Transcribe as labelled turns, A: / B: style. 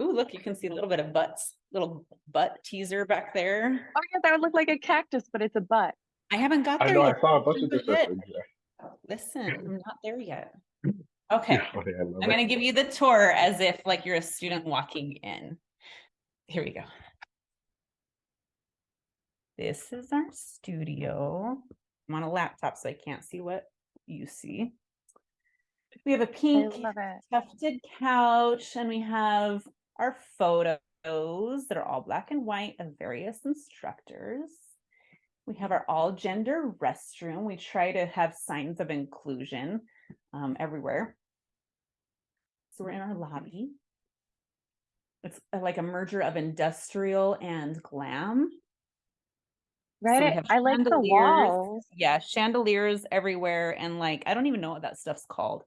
A: Ooh, look, you can see a little bit of butts, little butt teaser back there.
B: Oh yeah, that would look like a cactus, but it's a butt.
A: I haven't got
C: I
A: there
C: know,
A: yet.
C: I saw a bunch of
A: Look
C: this.
A: at. Listen, I'm not there yet. Okay,
C: Yeah, okay, I love
A: I'm
C: it.
A: gonna give you the tour as if like you're a student walking in. Here we go. This is our studio. I'm on a laptop, so I can't see what you see. We have a pink tufted couch and we have our photos that are all black and white of various instructors. We have our all gender restroom. We try to have signs of inclusion um, everywhere. So we're in our lobby. It's uh, like a merger of industrial and glam.
B: Right,
A: have
B: I like the walls.
A: Yeah, chandeliers everywhere and like I don't even know what that stuff's called.